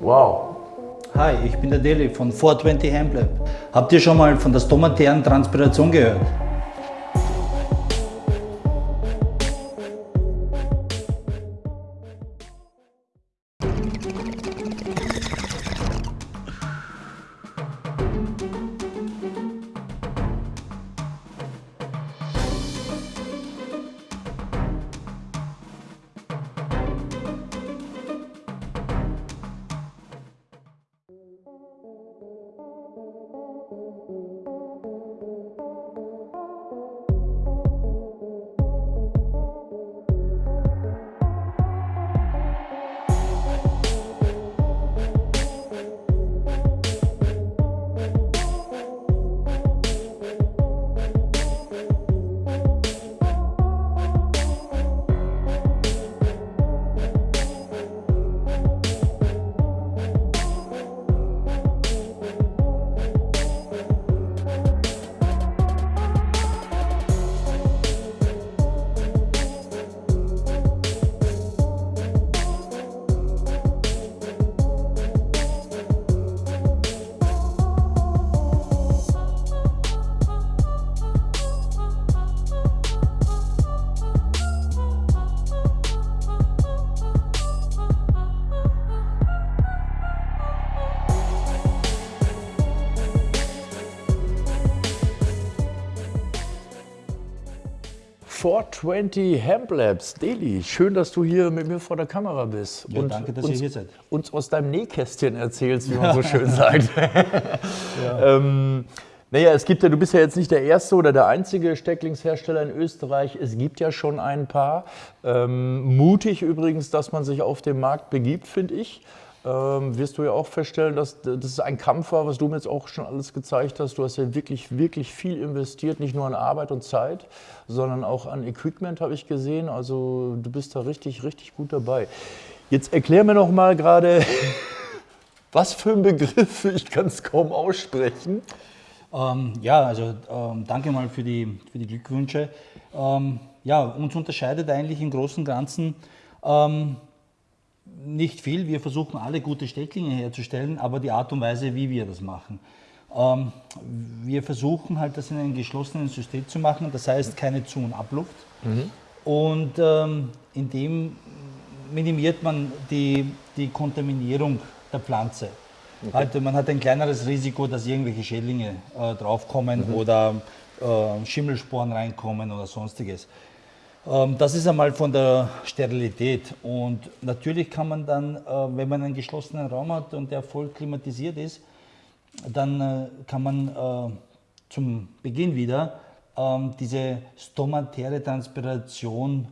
Wow. Hi, ich bin der Deli von 420 Hemplab. Habt ihr schon mal von der stomatären Transpiration gehört? .420 Hemp Labs, Deli, schön, dass du hier mit mir vor der Kamera bist. Ja, danke, dass uns, ihr hier seid. Uns aus deinem Nähkästchen erzählst, wie man so schön sagt. ja. ähm, naja, es gibt ja, du bist ja jetzt nicht der erste oder der einzige Stecklingshersteller in Österreich. Es gibt ja schon ein paar. Ähm, mutig übrigens, dass man sich auf den Markt begibt, finde ich ähm, wirst du ja auch feststellen, dass das ein Kampf war, was du mir jetzt auch schon alles gezeigt hast. Du hast ja wirklich, wirklich viel investiert, nicht nur an Arbeit und Zeit, sondern auch an Equipment, habe ich gesehen. Also du bist da richtig, richtig gut dabei. Jetzt erklär mir noch mal gerade, was für ein Begriff, ich kann es kaum aussprechen. Ähm, ja, also ähm, danke mal für die, für die Glückwünsche. Ähm, ja, uns unterscheidet eigentlich im Großen und Ganzen ähm, nicht viel. Wir versuchen alle gute Stecklinge herzustellen, aber die Art und Weise, wie wir das machen. Ähm, wir versuchen halt das in einem geschlossenen System zu machen, das heißt keine Zu- und Abluft. Mhm. Und ähm, in dem minimiert man die, die Kontaminierung der Pflanze. Okay. Halt, man hat ein kleineres Risiko, dass irgendwelche Schädlinge äh, draufkommen mhm. oder äh, Schimmelsporen reinkommen oder sonstiges. Ähm, das ist einmal von der Sterilität. Und natürlich kann man dann, äh, wenn man einen geschlossenen Raum hat und der voll klimatisiert ist, dann äh, kann man äh, zum Beginn wieder ähm, diese stomatäre Transpiration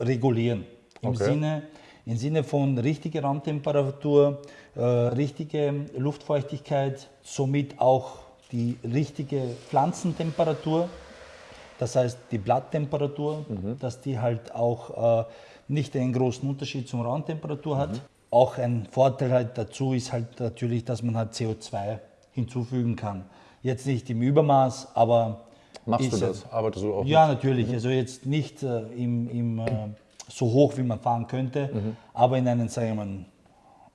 regulieren. Im, okay. Sinne, Im Sinne von richtiger Raumtemperatur, richtige Luftfeuchtigkeit, somit auch die richtige Pflanzentemperatur. Das heißt, die Blatttemperatur, mhm. dass die halt auch äh, nicht einen großen Unterschied zur Raumtemperatur hat. Mhm. Auch ein Vorteil halt dazu ist halt natürlich, dass man halt CO2 hinzufügen kann. Jetzt nicht im Übermaß, aber. Machst du das? Arbeitest du auch? Ja, mit? natürlich. Mhm. Also jetzt nicht äh, im, im äh, so hoch, wie man fahren könnte, mhm. aber in einem, sagen wir mal,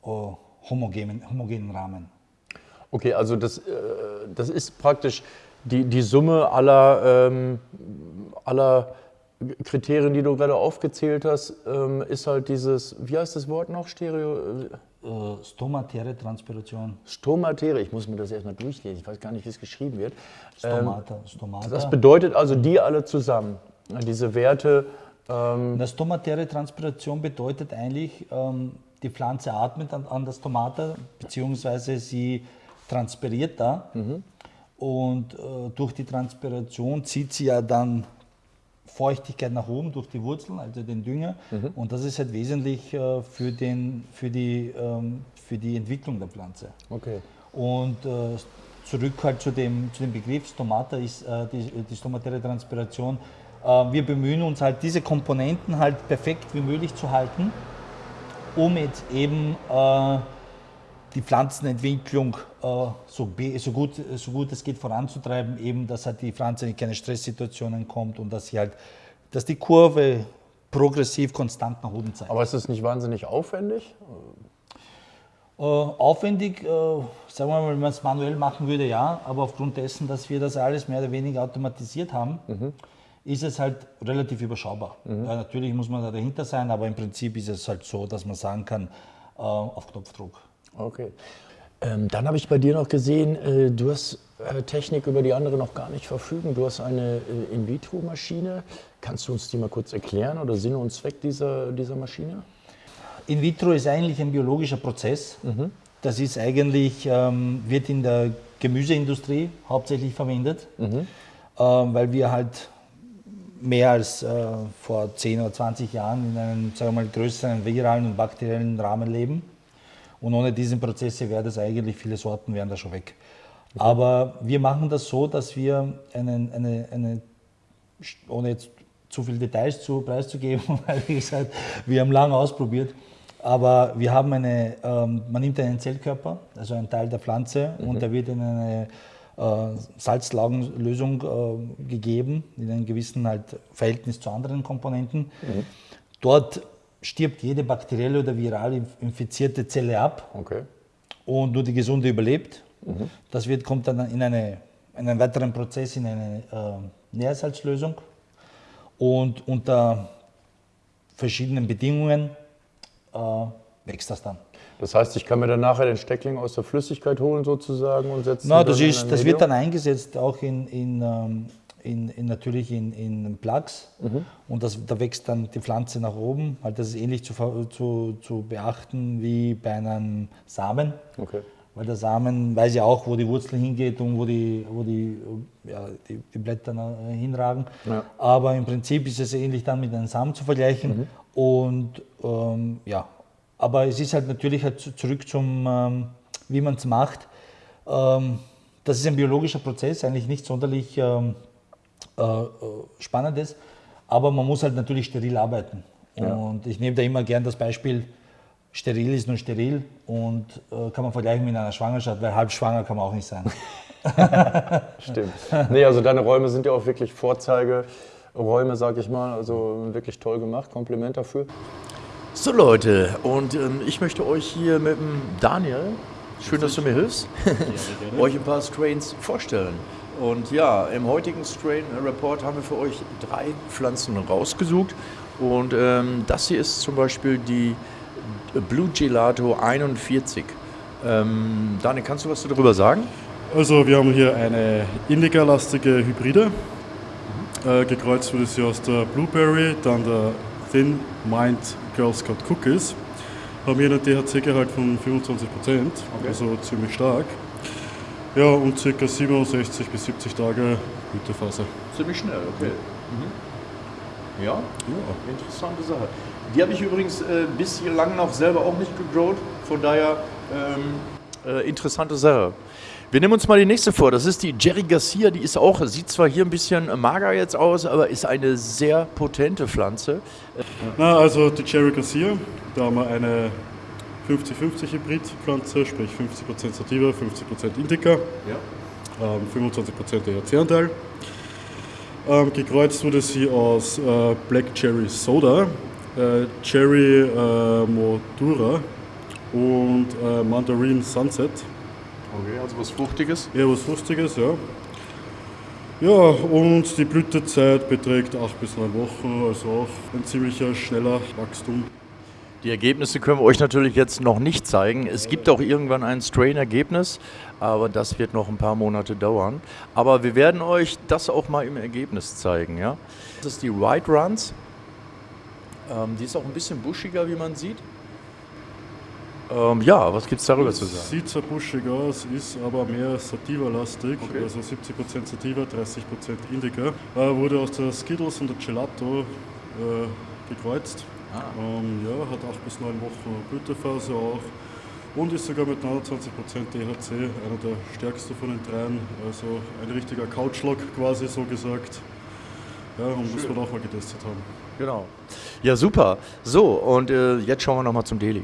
oh, homogenen, homogenen Rahmen. Okay, also das, äh, das ist praktisch die, die Summe aller, ähm, aller Kriterien, die du gerade aufgezählt hast, ähm, ist halt dieses, wie heißt das Wort noch, Stereo? Äh, stomatäre Transpiration. Stomatäre, ich muss mir das erstmal durchlesen, ich weiß gar nicht, wie es geschrieben wird. Stomata, ähm, Stomata. Das bedeutet also die alle zusammen, diese Werte. Ähm Eine stomatäre Transpiration bedeutet eigentlich, ähm, die Pflanze atmet an, an das Stomata, beziehungsweise sie transpiriert da. Mhm. Und äh, durch die Transpiration zieht sie ja dann Feuchtigkeit nach oben durch die Wurzeln, also den Dünger. Mhm. Und das ist halt wesentlich äh, für, den, für, die, ähm, für die Entwicklung der Pflanze. Okay. Und äh, zurück halt zu dem, zu dem Begriff Stomata ist äh, die, die stomatäre Transpiration. Äh, wir bemühen uns halt, diese Komponenten halt perfekt wie möglich zu halten, um jetzt eben äh, die Pflanzenentwicklung äh, so, so, gut, so gut es geht voranzutreiben, eben, dass halt die Pflanze in keine Stresssituationen kommt und dass sie halt, dass die Kurve progressiv konstant nach oben zeigen. Aber ist das nicht wahnsinnig aufwendig? Äh, aufwendig, äh, sagen wir mal, wenn man es manuell machen würde, ja, aber aufgrund dessen, dass wir das alles mehr oder weniger automatisiert haben, mhm. ist es halt relativ überschaubar. Mhm. Ja, natürlich muss man da dahinter sein, aber im Prinzip ist es halt so, dass man sagen kann, äh, auf Knopfdruck. Okay. Ähm, dann habe ich bei dir noch gesehen, äh, du hast äh, Technik, über die andere noch gar nicht verfügen. Du hast eine äh, In-vitro-Maschine. Kannst du uns die mal kurz erklären oder Sinn und Zweck dieser, dieser Maschine? In vitro ist eigentlich ein biologischer Prozess. Mhm. Das ist eigentlich, ähm, wird in der Gemüseindustrie hauptsächlich verwendet, mhm. ähm, weil wir halt mehr als äh, vor 10 oder 20 Jahren in einem sagen wir mal, größeren viralen und bakteriellen Rahmen leben. Und ohne diesen Prozesse wäre das eigentlich, viele Sorten wären da schon weg. Okay. Aber wir machen das so, dass wir einen, eine, eine, ohne jetzt zu viele Details zu preiszugeben, weil wie gesagt, wir haben lange ausprobiert, aber wir haben eine, ähm, man nimmt einen Zellkörper, also einen Teil der Pflanze, mhm. und der wird in eine äh, Salzlaugenlösung äh, gegeben, in einem gewissen halt Verhältnis zu anderen Komponenten. Mhm. Dort stirbt jede bakterielle oder viral infizierte Zelle ab okay. und nur die gesunde überlebt. Mhm. Das wird, kommt dann in, eine, in einen weiteren Prozess in eine äh, Nährsalzlösung und unter verschiedenen Bedingungen äh, wächst das dann. Das heißt, ich kann mir dann nachher den Steckling aus der Flüssigkeit holen sozusagen und setzen. Na, das, ist, das wird dann eingesetzt auch in, in, ähm, in, in natürlich in, in Plugs mhm. und das, da wächst dann die Pflanze nach oben. Halt das ist ähnlich zu, zu, zu beachten wie bei einem Samen. Okay. Weil der Samen weiß ja auch, wo die Wurzel hingeht und wo die, wo die, ja, die, die Blätter hinragen. Ja. Aber im Prinzip ist es ähnlich dann mit einem Samen zu vergleichen. Mhm. Und ähm, ja, aber es ist halt natürlich halt zurück zum, ähm, wie man es macht. Ähm, das ist ein biologischer Prozess, eigentlich nicht sonderlich ähm, äh, äh, spannend ist, aber man muss halt natürlich steril arbeiten. Ja. Und ich nehme da immer gern das Beispiel, steril ist nur steril und äh, kann man vergleichen mit einer Schwangerschaft, weil halb schwanger kann man auch nicht sein. Stimmt. Nee, also deine Räume sind ja auch wirklich Vorzeigeräume, sag ich mal. Also wirklich toll gemacht. Kompliment dafür. So Leute, und ähm, ich möchte euch hier mit dem Daniel, schön, dass du mir hilfst, euch ein paar Strains vorstellen. Und ja, im heutigen Strain Report haben wir für euch drei Pflanzen rausgesucht. Und ähm, das hier ist zum Beispiel die Blue Gelato 41. Ähm, Daniel, kannst du was darüber sagen? Also wir haben hier eine Indica-lastige Hybride. Mhm. Äh, gekreuzt wurde sie aus der Blueberry, dann der Thin Mind Girl Scout Cookies. Haben hier einen THC-Gehalt von 25%, okay. also ziemlich stark. Ja, und ca. 67 bis 70 Tage Blütephase. Ziemlich schnell, okay. Mhm. Ja? ja, interessante Sache. Die habe ich übrigens äh, bislang noch selber auch nicht gegrowt, von daher ähm, äh, interessante Sache. Wir nehmen uns mal die nächste vor. Das ist die Jerry Garcia. Die ist auch, sieht zwar hier ein bisschen mager jetzt aus, aber ist eine sehr potente Pflanze. Na, also die Jerry Garcia, da haben wir eine 50-50 Hybridpflanze, sprich 50% Sativa, 50% Indica, ja. ähm, 25% THC-Anteil. Ähm, gekreuzt wurde sie aus äh, Black Cherry Soda, äh, Cherry äh, Modura und äh, Mandarin Sunset. Okay, also was Fruchtiges? Ja, was Fruchtiges, ja. Ja, und die Blütezeit beträgt 8 bis 9 Wochen, also auch ein ziemlicher schneller Wachstum. Die Ergebnisse können wir euch natürlich jetzt noch nicht zeigen. Es gibt auch irgendwann ein Strain-Ergebnis, aber das wird noch ein paar Monate dauern. Aber wir werden euch das auch mal im Ergebnis zeigen. Ja? Das ist die White Runs. Ähm, die ist auch ein bisschen buschiger, wie man sieht. Ähm, ja, was gibt es darüber zu sagen? Sieht zwar buschig aus, ist aber mehr Sativa-lastig, okay. also 70% Sativa, 30% Indica. Äh, wurde aus der Skittles und der Gelato äh, gekreuzt. Ah. Ähm, ja, hat 8 bis 9 Wochen Blütephase auch und ist sogar mit 29% THC einer der stärksten von den dreien. Also ein richtiger Couchlock quasi so gesagt. Ja, und Schön. muss man auch mal getestet haben. Genau. Ja, super. So, und äh, jetzt schauen wir nochmal zum Deli.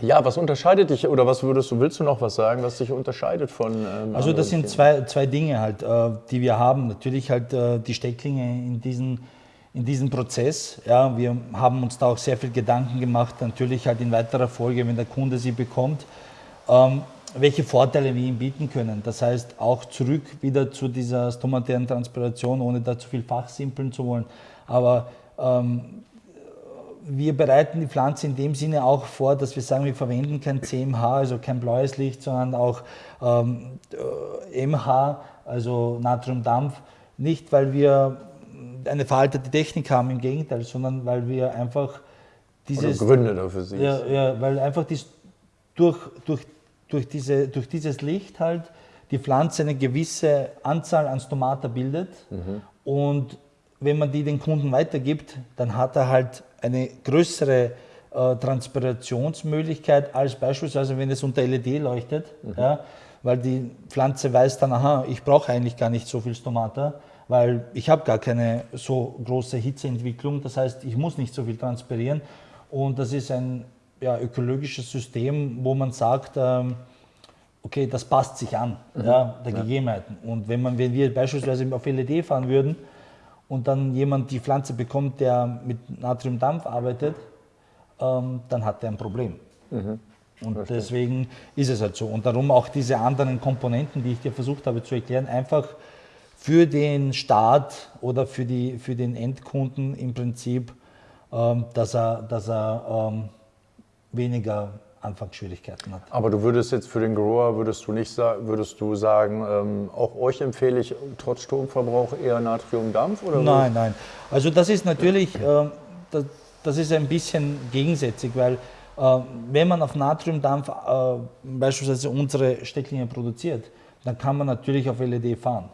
Ja, was unterscheidet dich oder was würdest du, willst du noch was sagen, was dich unterscheidet von. Ähm, also das sind zwei, zwei Dinge halt, äh, die wir haben. Natürlich halt äh, die Stecklinge in diesen in diesem Prozess. Ja, wir haben uns da auch sehr viel Gedanken gemacht, natürlich halt in weiterer Folge, wenn der Kunde sie bekommt, ähm, welche Vorteile wir ihm bieten können. Das heißt, auch zurück wieder zu dieser stomatären Transpiration, ohne da zu viel fachsimpeln zu wollen. Aber ähm, wir bereiten die Pflanze in dem Sinne auch vor, dass wir sagen, wir verwenden kein CMH, also kein blaues Licht, sondern auch ähm, MH, also Natriumdampf. Nicht, weil wir eine veraltete Technik haben, im Gegenteil, sondern weil wir einfach dieses... Oder Gründe dafür sehen. Ja, ja, weil einfach dies, durch, durch, durch, diese, durch dieses Licht halt die Pflanze eine gewisse Anzahl an Stomata bildet mhm. und wenn man die den Kunden weitergibt, dann hat er halt eine größere äh, Transpirationsmöglichkeit als beispielsweise, wenn es unter LED leuchtet, mhm. ja, weil die Pflanze weiß dann, aha, ich brauche eigentlich gar nicht so viel Stomata weil ich habe gar keine so große Hitzeentwicklung. Das heißt, ich muss nicht so viel transpirieren. Und das ist ein ja, ökologisches System, wo man sagt, ähm, okay, das passt sich an, mhm. ja, der ja. Gegebenheiten. Und wenn, man, wenn wir beispielsweise auf LED fahren würden und dann jemand die Pflanze bekommt, der mit Natriumdampf arbeitet, ähm, dann hat er ein Problem. Mhm. Und deswegen ist es halt so. Und darum auch diese anderen Komponenten, die ich dir versucht habe zu erklären, einfach für den Staat oder für, die, für den Endkunden im Prinzip, ähm, dass er, dass er ähm, weniger Anfangsschwierigkeiten hat. Aber du würdest jetzt für den Grower, würdest du nicht würdest du sagen, ähm, auch euch empfehle ich trotz Stromverbrauch eher Natriumdampf? Oder nein, nein. Also das ist natürlich, äh, das, das, ist ein bisschen gegensätzlich, weil wenn man auf Natriumdampf äh, beispielsweise unsere Stecklinge produziert, dann kann man natürlich auf LED fahren.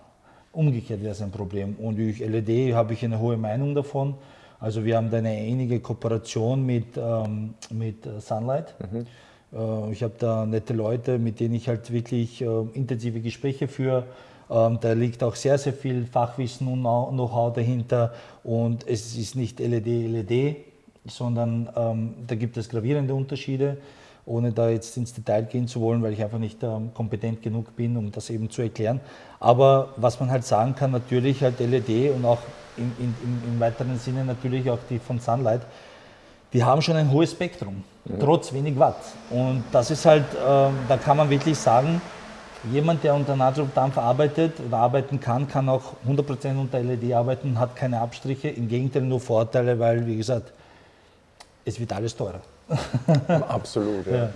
Umgekehrt wäre es ein Problem. Und durch LED habe ich eine hohe Meinung davon. Also wir haben da eine ähnliche Kooperation mit, ähm, mit äh, Sunlight. Mhm. Äh, ich habe da nette Leute, mit denen ich halt wirklich intensive Gespräche führe. Ähm, da liegt auch sehr, sehr viel Fachwissen und Know-how dahinter. Und es ist nicht LED, LED, sondern ähm, da gibt es gravierende Unterschiede ohne da jetzt ins Detail gehen zu wollen, weil ich einfach nicht ähm, kompetent genug bin, um das eben zu erklären. Aber was man halt sagen kann, natürlich halt LED und auch in, in, im weiteren Sinne natürlich auch die von Sunlight, die haben schon ein hohes Spektrum, ja. trotz wenig Watt. Und das ist halt, äh, da kann man wirklich sagen, jemand, der unter Natriumdampf arbeitet oder arbeiten kann, kann auch 100% unter LED arbeiten, hat keine Abstriche, im Gegenteil nur Vorteile, weil, wie gesagt, es wird alles teurer. Absolut, ja. ja.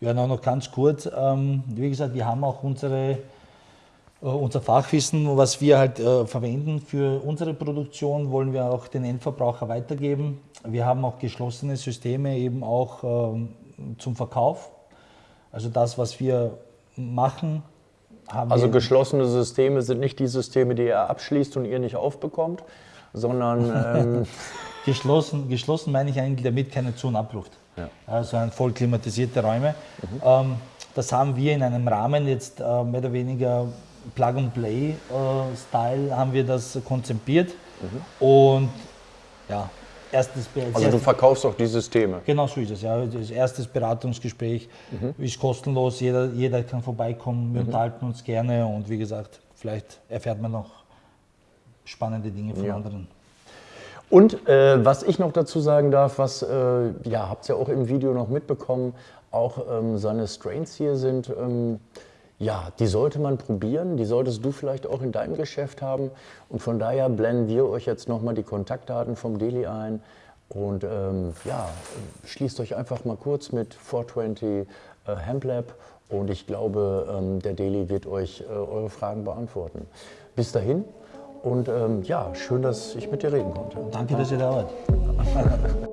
Ja, noch ganz kurz. Ähm, wie gesagt, wir haben auch unsere, äh, unser Fachwissen, was wir halt äh, verwenden für unsere Produktion, wollen wir auch den Endverbraucher weitergeben. Wir haben auch geschlossene Systeme eben auch ähm, zum Verkauf. Also das, was wir machen, haben Also geschlossene Systeme sind nicht die Systeme, die ihr abschließt und ihr nicht aufbekommt, sondern... Ähm Geschlossen, geschlossen meine ich eigentlich damit keine Zu- und Abluft. Ja. Also voll klimatisierte Räume. Mhm. Ähm, das haben wir in einem Rahmen jetzt äh, mehr oder weniger Plug-and-Play-Style äh, haben wir das konzipiert. Mhm. Und ja, erstes Also du verkaufst auch die Systeme? Genau so ist es. Ja. Das erstes Beratungsgespräch mhm. ist kostenlos. Jeder, jeder kann vorbeikommen. Wir mhm. unterhalten uns gerne und wie gesagt, vielleicht erfährt man noch spannende Dinge von ja. anderen. Und äh, was ich noch dazu sagen darf, was, äh, ja, habt ihr ja auch im Video noch mitbekommen, auch ähm, seine Strains hier sind, ähm, ja, die sollte man probieren, die solltest du vielleicht auch in deinem Geschäft haben. Und von daher blenden wir euch jetzt nochmal die Kontaktdaten vom Deli ein. Und ähm, ja, schließt euch einfach mal kurz mit 420 äh, Hemp und ich glaube, ähm, der Deli wird euch äh, eure Fragen beantworten. Bis dahin, und ähm, ja, schön, dass ich mit dir reden konnte. Danke, dass ihr da wart.